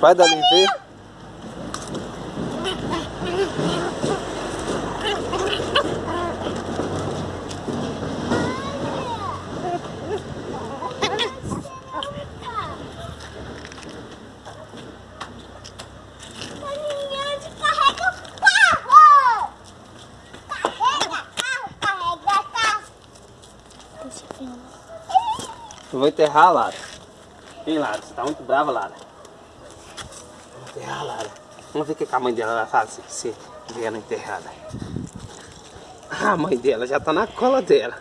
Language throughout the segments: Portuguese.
Vai dar ver. Eu vou enterrar a Lara. Vem, Lara. Você tá muito brava, Lara. Enterrar. Vamos ver o que a mãe dela vai fazer se ver ela enterrada. Ah, a mãe dela já tá na cola dela.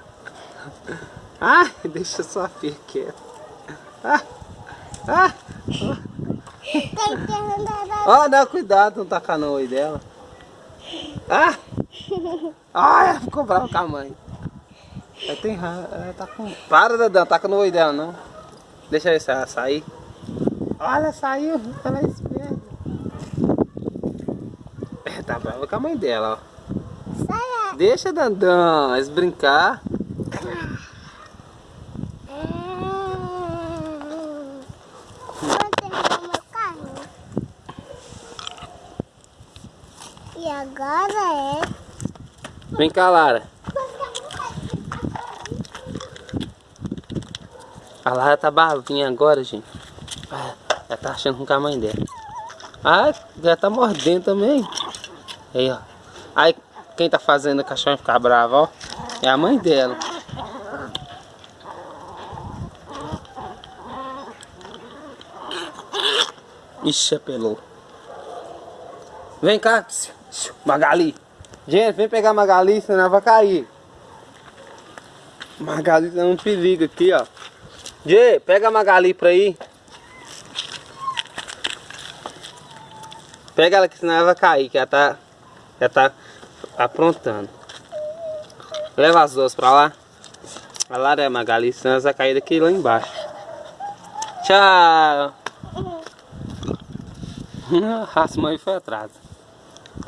Ah, deixa sua filha quieta. Ah, ah. Ó, oh, cuidado, não tacar no oi dela. Ah! Ah, ficou brava com a mãe. Ela tem ela tá com... Para, Dadã, taca no oi dela, não. Deixa eu ver se ela sair. Olha, saiu, ela é tá brava com a mãe dela, ó. Sai. Deixa, Dandão, eles brincar. E agora é... Vem cá, Lara. A Lara tá bavinha agora, gente. Ah, ela tá achando com a mãe dela. Ah, já tá mordendo também. Aí, ó. Aí, quem tá fazendo a cachorra ficar brava, ó. É a mãe dela. Ixi, apelou. Vem cá, Magali. Gente, vem pegar Magali, senão ela vai cair. Magali tá um perigo aqui, ó. Jê, pega a Magali pra ir. Pega ela que senão ela vai cair, que ela tá, ela tá aprontando. Leva as duas pra lá. A Lara a Magali, ela vai cair daqui lá embaixo. Tchau. As mães foi atrás.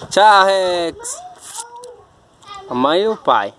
Tchau, Rex. A mãe e o pai.